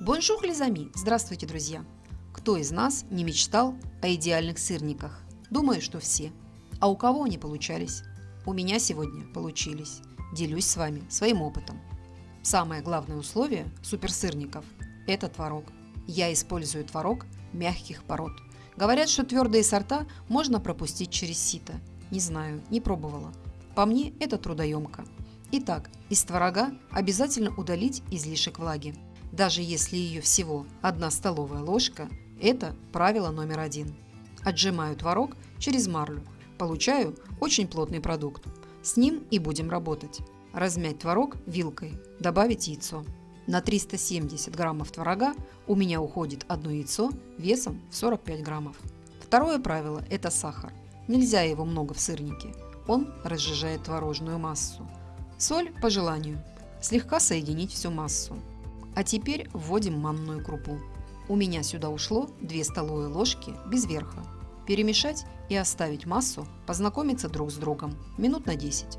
Bonjour, les amis! Здравствуйте, друзья! Кто из нас не мечтал о идеальных сырниках? Думаю, что все. А у кого они получались? У меня сегодня получились. Делюсь с вами своим опытом. Самое главное условие суперсырников – это творог. Я использую творог мягких пород. Говорят, что твердые сорта можно пропустить через сито. Не знаю, не пробовала. По мне это трудоемко. Итак, из творога обязательно удалить излишек влаги. Даже если ее всего одна столовая ложка, это правило номер один. Отжимаю творог через марлю. Получаю очень плотный продукт. С ним и будем работать. Размять творог вилкой, добавить яйцо. На 370 граммов творога у меня уходит одно яйцо весом в 45 граммов. Второе правило – это сахар. Нельзя его много в сырнике. Он разжижает творожную массу. Соль по желанию. Слегка соединить всю массу. А теперь вводим манную крупу. У меня сюда ушло 2 столовые ложки без верха. Перемешать и оставить массу познакомиться друг с другом минут на 10.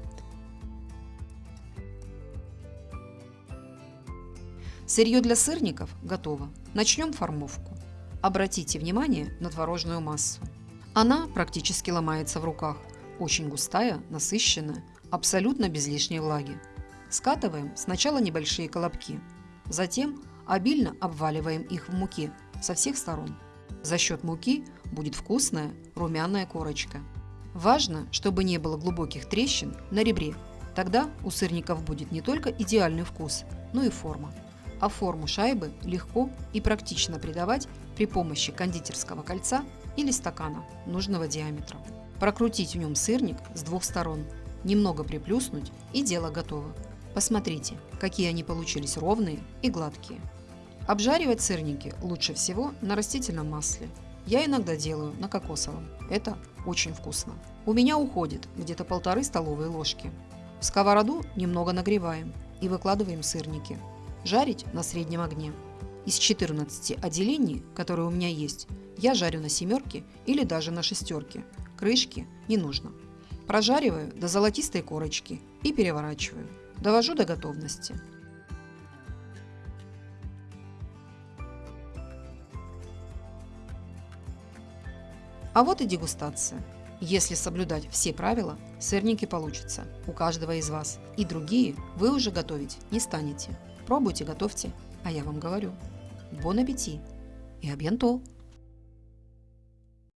Сырье для сырников готово. Начнем формовку. Обратите внимание на творожную массу. Она практически ломается в руках. Очень густая, насыщенная, абсолютно без лишней влаги. Скатываем сначала небольшие колобки, затем обильно обваливаем их в муке со всех сторон. За счет муки будет вкусная румяная корочка. Важно, чтобы не было глубоких трещин на ребре. Тогда у сырников будет не только идеальный вкус, но и форма. А форму шайбы легко и практично придавать при помощи кондитерского кольца или стакана нужного диаметра. Прокрутить в нем сырник с двух сторон – немного приплюснуть и дело готово. Посмотрите, какие они получились ровные и гладкие. Обжаривать сырники лучше всего на растительном масле. Я иногда делаю на кокосовом. Это очень вкусно. У меня уходит где-то полторы столовые ложки. В сковороду немного нагреваем и выкладываем сырники. Жарить на среднем огне. Из 14 отделений, которые у меня есть, я жарю на семерке или даже на шестерке. Крышки не нужно. Прожариваю до золотистой корочки и переворачиваю. Довожу до готовности. А вот и дегустация. Если соблюдать все правила, сырники получатся у каждого из вас. И другие вы уже готовить не станете. Пробуйте, готовьте, а я вам говорю. Бон аппетит и абьянтол!